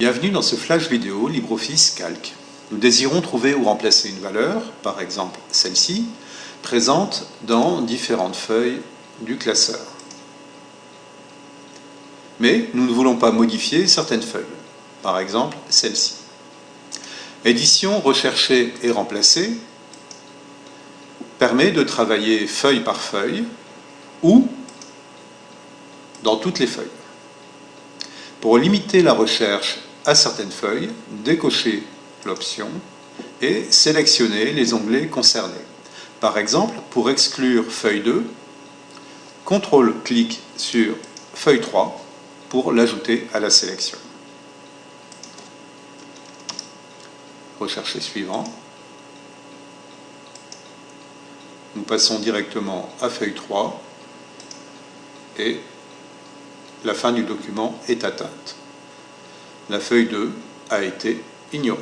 Bienvenue dans ce flash vidéo LibreOffice Calc. Nous désirons trouver ou remplacer une valeur, par exemple celle-ci, présente dans différentes feuilles du classeur. Mais nous ne voulons pas modifier certaines feuilles, par exemple celle-ci. Édition, rechercher et remplacer permet de travailler feuille par feuille ou dans toutes les feuilles. Pour limiter la recherche à certaines feuilles, décochez l'option et sélectionnez les onglets concernés. Par exemple, pour exclure feuille 2, CTRL-clic sur feuille 3 pour l'ajouter à la sélection. Rechercher suivant. Nous passons directement à feuille 3 et la fin du document est atteinte. La feuille 2 a été ignorée.